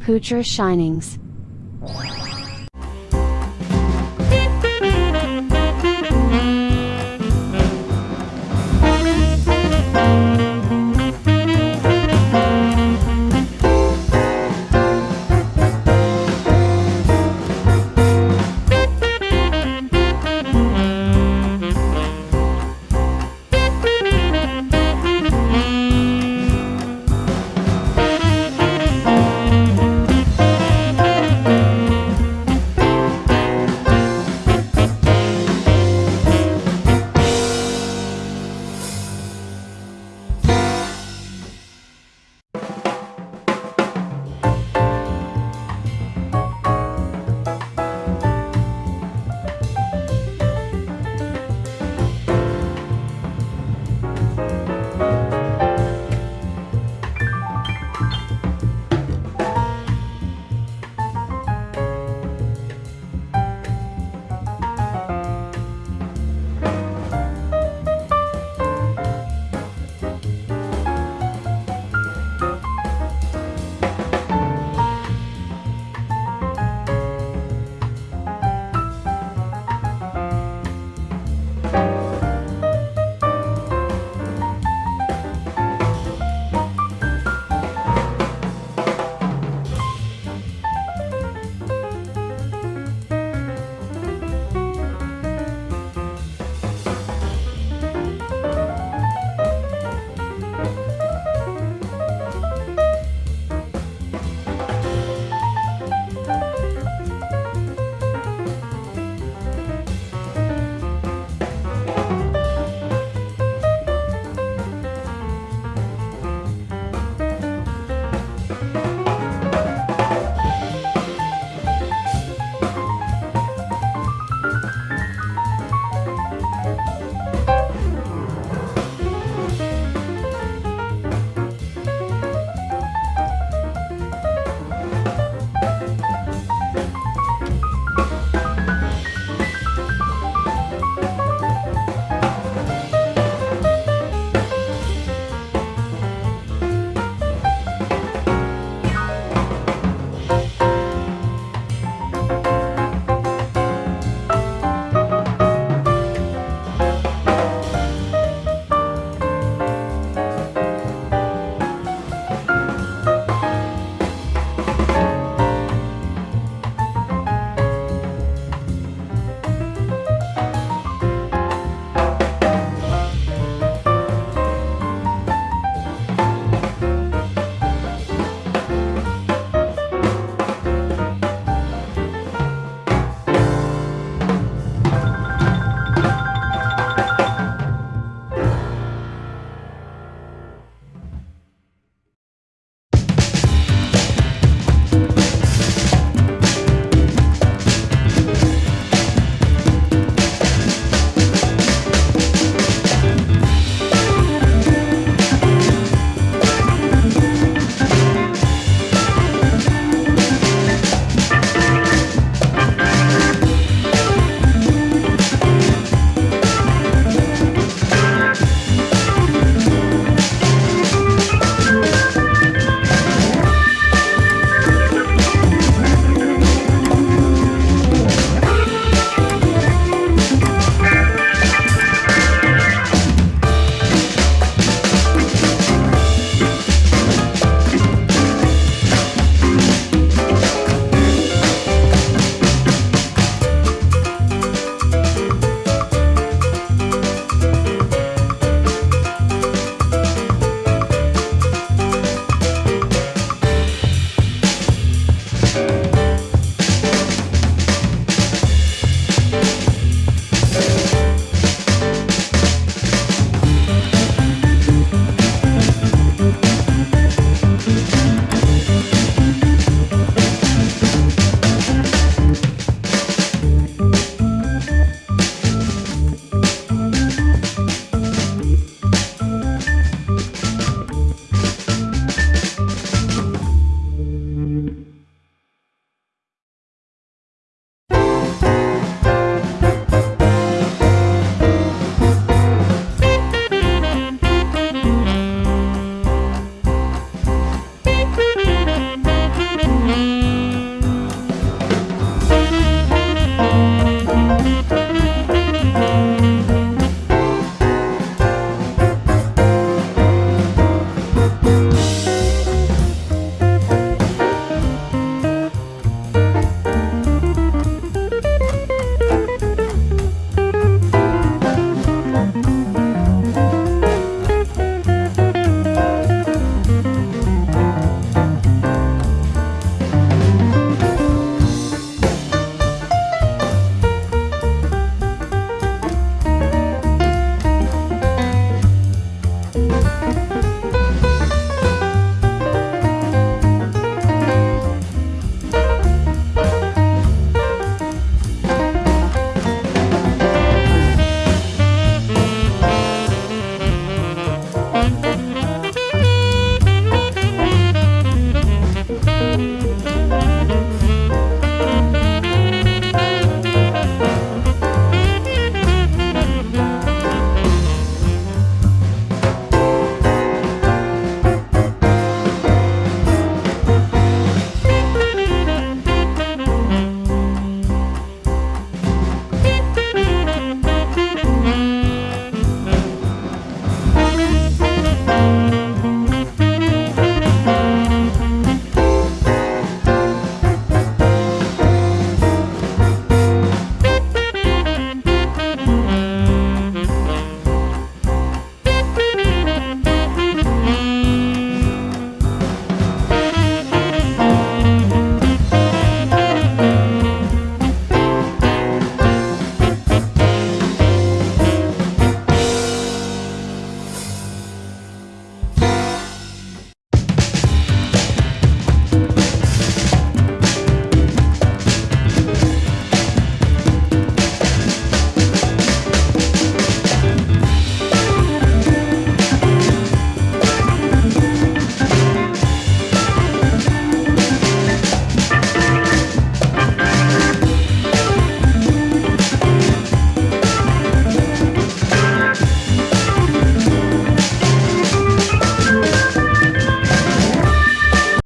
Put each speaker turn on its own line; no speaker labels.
Poocher Shinings.